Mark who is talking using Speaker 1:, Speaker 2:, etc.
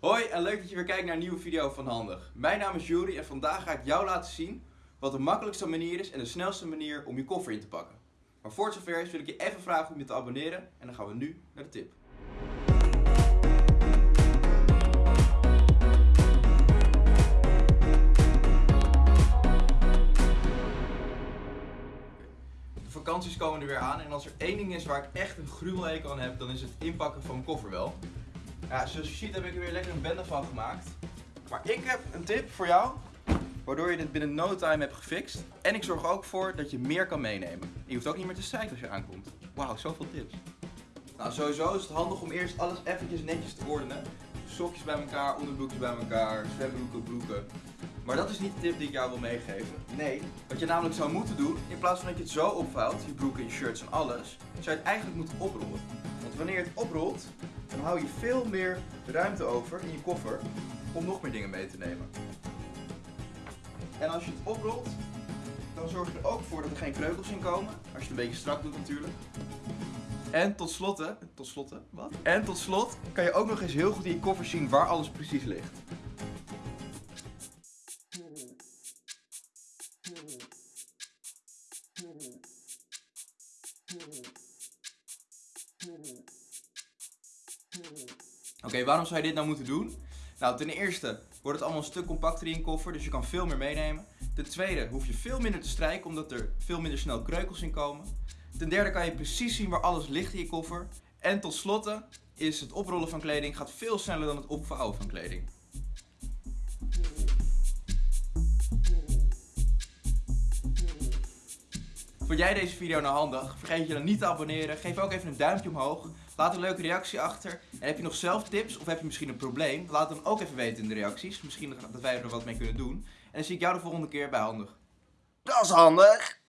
Speaker 1: Hoi en leuk dat je weer kijkt naar een nieuwe video van Handig. Mijn naam is Juri en vandaag ga ik jou laten zien wat de makkelijkste manier is en de snelste manier om je koffer in te pakken. Maar voor het zover is wil ik je even vragen om je te abonneren en dan gaan we nu naar de tip. De vakanties komen er weer aan en als er één ding is waar ik echt een gruwelhekel aan heb, dan is het inpakken van mijn koffer wel. Ja, zoals je ziet heb ik er weer lekker een bende van gemaakt. Maar ik heb een tip voor jou, waardoor je dit binnen no time hebt gefixt. En ik zorg ook voor dat je meer kan meenemen. En je hoeft ook niet meer te zeiken als je aankomt. Wauw, zoveel tips. Nou, sowieso is het handig om eerst alles eventjes netjes te ordenen. Sokjes bij elkaar, onderbroekjes bij elkaar, zwembroeken, broeken. Maar dat is niet de tip die ik jou wil meegeven. Nee, wat je namelijk zou moeten doen, in plaats van dat je het zo opvouwt, je broeken, je shirts en alles, zou je het eigenlijk moeten oprollen. Want wanneer je het oprolt, dan hou je veel meer ruimte over in je koffer om nog meer dingen mee te nemen. En als je het oprolt, dan zorg je er ook voor dat er geen kreukels in komen. Als je het een beetje strak doet natuurlijk. En tot slot, tot slot, wat? En tot slot kan je ook nog eens heel goed in je koffer zien waar alles precies ligt. Oké, waarom zou je dit nou moeten doen? Nou, ten eerste wordt het allemaal een stuk compacter in je koffer, dus je kan veel meer meenemen. Ten tweede hoef je veel minder te strijken, omdat er veel minder snel kreukels in komen. Ten derde kan je precies zien waar alles ligt in je koffer. En tot slotte is het oprollen van kleding gaat veel sneller dan het opvouwen van kleding. Vond jij deze video nou handig? Vergeet je dan niet te abonneren. Geef ook even een duimpje omhoog. Laat een leuke reactie achter. En heb je nog zelf tips of heb je misschien een probleem? Laat het dan ook even weten in de reacties. Misschien dat wij er wat mee kunnen doen. En dan zie ik jou de volgende keer bij Handig.
Speaker 2: Dat is handig.